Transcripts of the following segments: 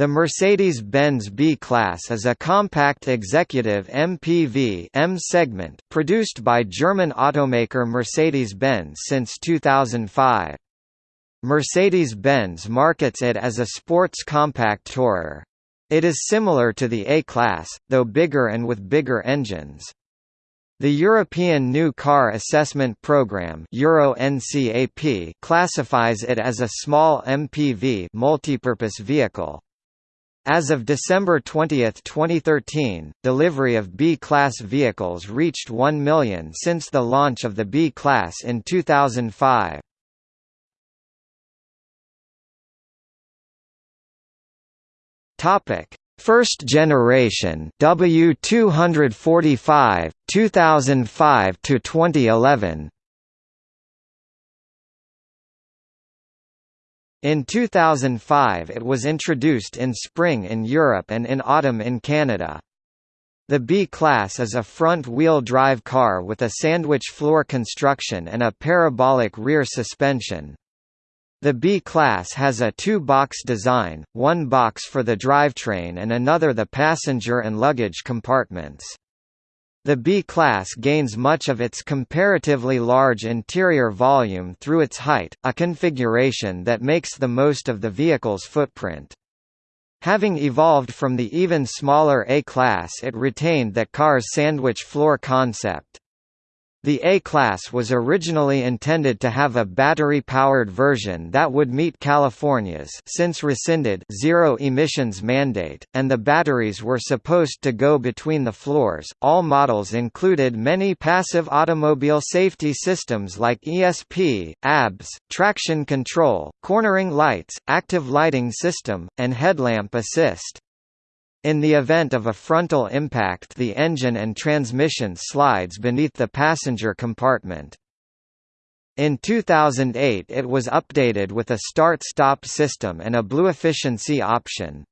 The Mercedes-Benz B-Class is a compact executive MPV M segment produced by German automaker Mercedes-Benz since 2005. Mercedes-Benz markets it as a sports compact tourer. It is similar to the A-Class, though bigger and with bigger engines. The European New Car Assessment Programme Euro NCAP classifies it as a small MPV multipurpose vehicle. As of December 20, 2013, delivery of B-class vehicles reached 1 million since the launch of the B-class in 2005. Topic: First generation W245 2005 to 2011 In 2005 it was introduced in spring in Europe and in autumn in Canada. The B-Class is a front-wheel drive car with a sandwich floor construction and a parabolic rear suspension. The B-Class has a two-box design, one box for the drivetrain and another the passenger and luggage compartments. The B-class gains much of its comparatively large interior volume through its height, a configuration that makes the most of the vehicle's footprint. Having evolved from the even smaller A-class it retained that car's sandwich floor concept. The A-Class was originally intended to have a battery-powered version that would meet California's since rescinded zero emissions mandate, and the batteries were supposed to go between the floors. All models included many passive automobile safety systems like ESP, ABS, traction control, cornering lights, active lighting system, and headlamp assist. In the event of a frontal impact the engine and transmission slides beneath the passenger compartment. In 2008 it was updated with a start-stop system and a blue efficiency option.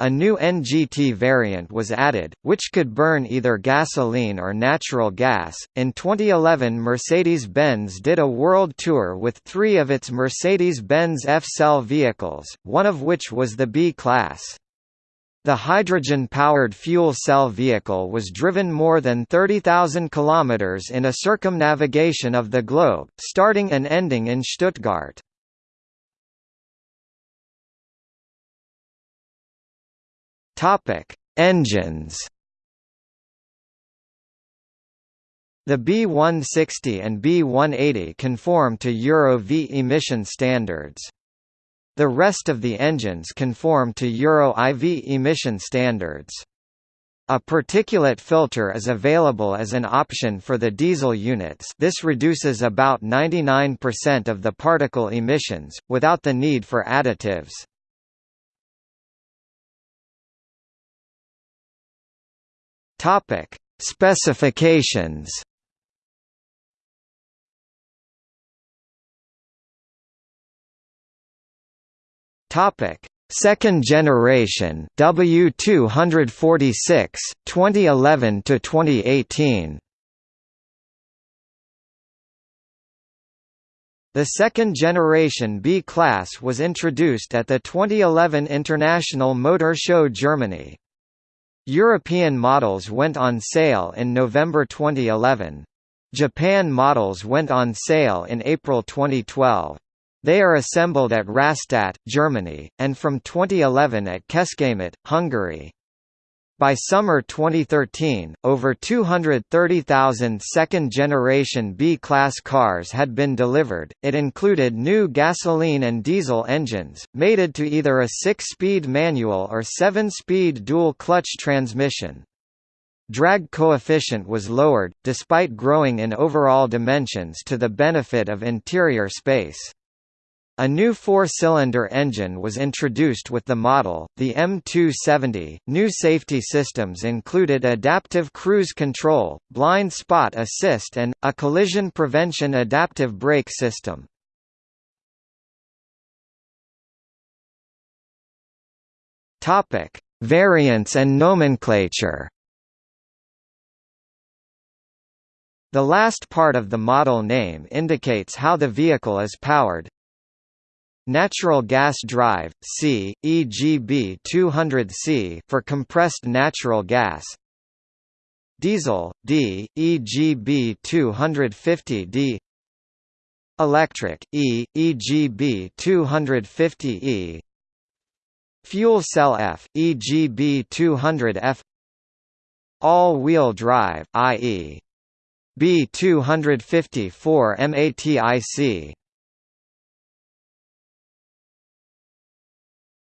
A new NGT variant was added, which could burn either gasoline or natural gas. In 2011, Mercedes Benz did a world tour with three of its Mercedes Benz F Cell vehicles, one of which was the B Class. The hydrogen-powered fuel cell vehicle was driven more than 30,000 kilometers in a circumnavigation of the globe, starting and ending in Stuttgart. Topic: Engines. The B160 and B180 conform to Euro V emission standards. The rest of the engines conform to Euro IV emission standards. A particulate filter is available as an option for the diesel units this reduces about 99% of the particle emissions, without the need for additives. Specifications Topic: Second generation W246 2011 to 2018. The second generation B-Class was introduced at the 2011 International Motor Show Germany. European models went on sale in November 2011. Japan models went on sale in April 2012. They are assembled at Rastatt, Germany, and from 2011 at Kecskemét, Hungary. By summer 2013, over 230,000 second-generation B-Class cars had been delivered. It included new gasoline and diesel engines, mated to either a six-speed manual or seven-speed dual-clutch transmission. Drag coefficient was lowered, despite growing in overall dimensions to the benefit of interior space. A new four-cylinder engine was introduced with the model, the M270. New safety systems included adaptive cruise control, blind spot assist and a collision prevention adaptive brake system. Variants and nomenclature. The last part of the model name indicates how the vehicle is powered, natural gas drive, C, EGB 200C for compressed natural gas. Diesel, D, EGB 250D. Electric, E, EGB 250E. Fuel cell F, EGB 200F. All-wheel drive, i.e. B250 4MATIC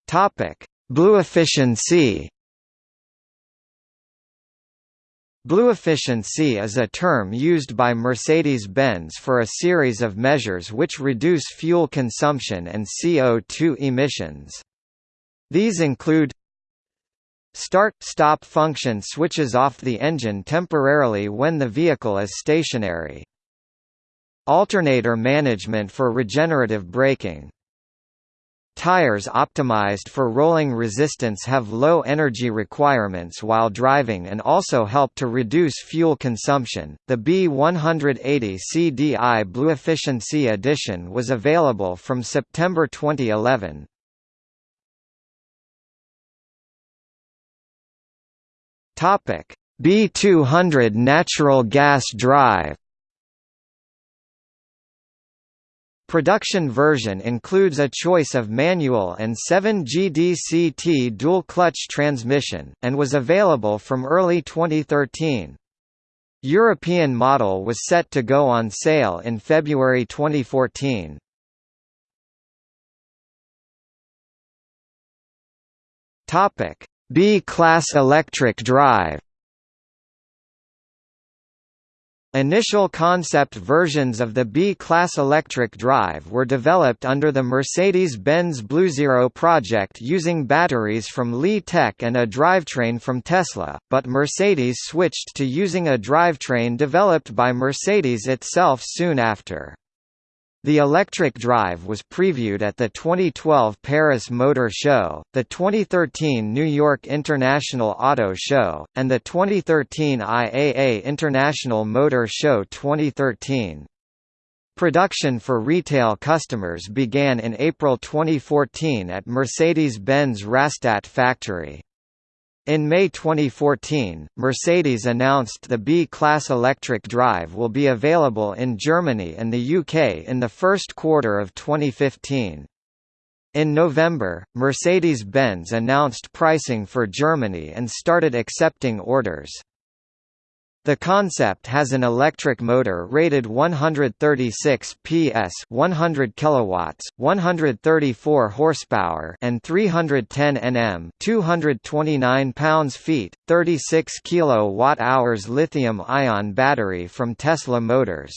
Topic: Blue efficiency. Blue efficiency is a term used by Mercedes-Benz for a series of measures which reduce fuel consumption and CO2 emissions. These include Start-stop function switches off the engine temporarily when the vehicle is stationary. Alternator management for regenerative braking Tires optimized for rolling resistance have low energy requirements while driving and also help to reduce fuel consumption. The B180 CDI Blue Efficiency Edition was available from September 2011. Topic: B200 natural gas drive Production version includes a choice of manual and 7GDCT dual-clutch transmission, and was available from early 2013. European model was set to go on sale in February 2014. B-class electric drive Initial concept versions of the B-Class electric drive were developed under the Mercedes-Benz BlueZero project using batteries from Li-Tec and a drivetrain from Tesla, but Mercedes switched to using a drivetrain developed by Mercedes itself soon after. The electric drive was previewed at the 2012 Paris Motor Show, the 2013 New York International Auto Show, and the 2013 IAA International Motor Show 2013. Production for retail customers began in April 2014 at Mercedes-Benz Rastatt factory. In May 2014, Mercedes announced the B-Class electric drive will be available in Germany and the UK in the first quarter of 2015. In November, Mercedes-Benz announced pricing for Germany and started accepting orders. The concept has an electric motor rated 136 PS, 100 kilowatts, 134 horsepower, and 310 Nm, 229 pounds-feet, 36 kilowatt-hours lithium-ion battery from Tesla Motors.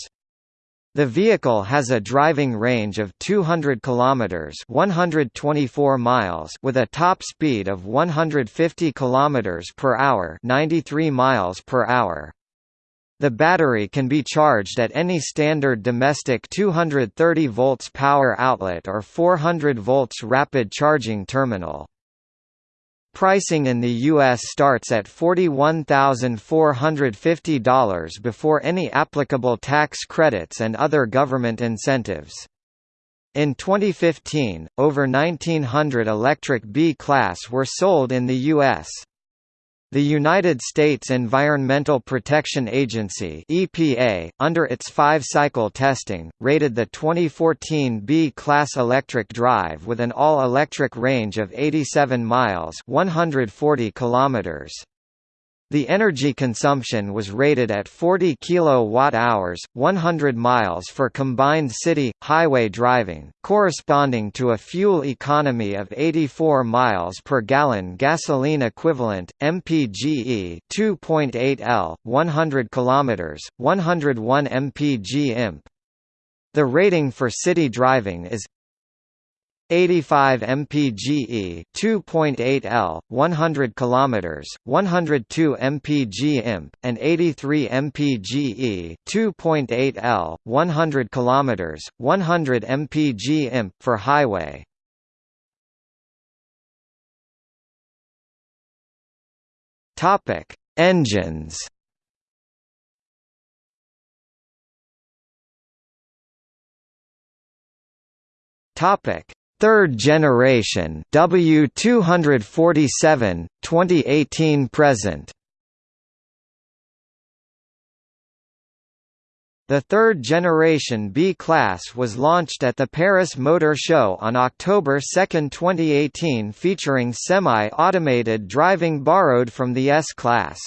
The vehicle has a driving range of 200 kilometers, 124 miles, with a top speed of 150 kilometers per hour, 93 miles per hour. The battery can be charged at any standard domestic 230 volts power outlet or 400 volts rapid charging terminal. Pricing in the U.S. starts at $41,450 before any applicable tax credits and other government incentives. In 2015, over 1,900 electric B-Class were sold in the U.S. The United States Environmental Protection Agency (EPA), under its five-cycle testing, rated the 2014 B-class electric drive with an all-electric range of 87 miles (140 kilometers). The energy consumption was rated at 40 kilowatt-hours, 100 miles for combined city highway driving, corresponding to a fuel economy of 84 miles per gallon gasoline equivalent MPGE 2.8 L 100 kilometers, 101 mpg imp. The rating for city driving is 85 mpge 2.8 L 100 km 102 mpg imp and 83 mpge 2.8 L 100 km 100 mpg imp for highway. Topic engines. Topic third generation W247, 2018 present. The third generation B-Class was launched at the Paris Motor Show on October 2, 2018 featuring semi-automated driving borrowed from the S-Class.